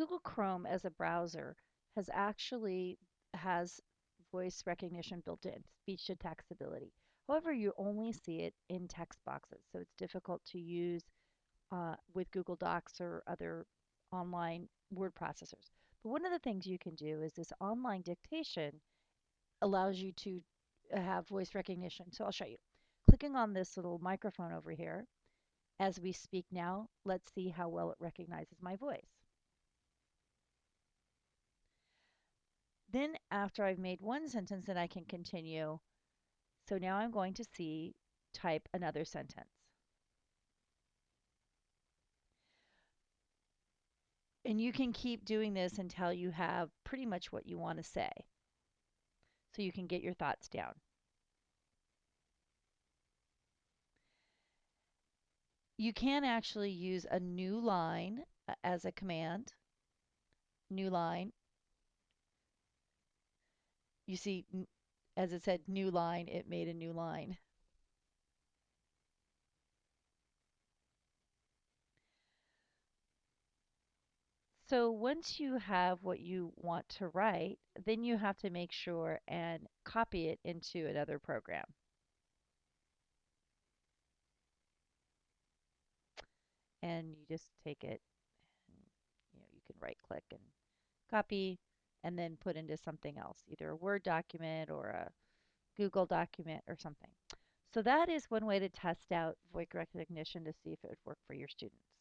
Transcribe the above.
Google Chrome as a browser has actually has voice recognition built in, speech to text ability. However, you only see it in text boxes, so it's difficult to use uh, with Google Docs or other online word processors. But one of the things you can do is this online dictation allows you to uh, have voice recognition. So I'll show you. Clicking on this little microphone over here, as we speak now, let's see how well it recognizes my voice. Then after I've made one sentence, then I can continue. So now I'm going to see type another sentence. And you can keep doing this until you have pretty much what you want to say. So you can get your thoughts down. You can actually use a new line uh, as a command. New line. You see, as it said new line, it made a new line. So once you have what you want to write, then you have to make sure and copy it into another program. And you just take it and you know you can right click and copy and then put into something else, either a Word document or a Google document or something. So that is one way to test out voice recognition to see if it would work for your students.